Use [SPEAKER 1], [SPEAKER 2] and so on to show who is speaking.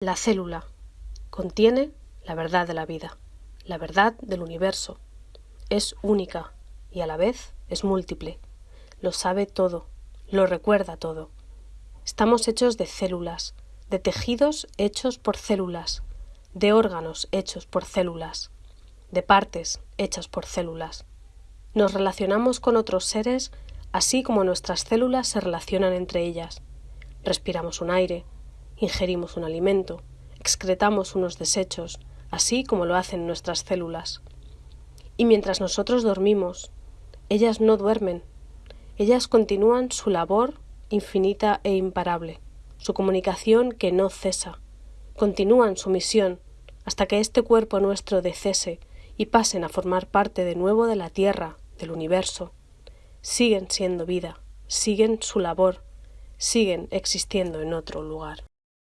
[SPEAKER 1] La célula contiene la verdad de la vida, la verdad del universo. Es única y a la vez es múltiple. Lo sabe todo, lo recuerda todo. Estamos hechos de células, de tejidos hechos por células, de órganos hechos por células, de partes hechas por células. Nos relacionamos con otros seres así como nuestras células se relacionan entre ellas. Respiramos un aire, ingerimos un alimento, excretamos unos desechos, así como lo hacen nuestras células. Y mientras nosotros dormimos, ellas no duermen, ellas continúan su labor infinita e imparable, su comunicación que no cesa, continúan su misión hasta que este cuerpo nuestro decese y pasen a formar parte de nuevo de la Tierra, del universo. Siguen siendo vida, siguen su labor, siguen existiendo en otro lugar.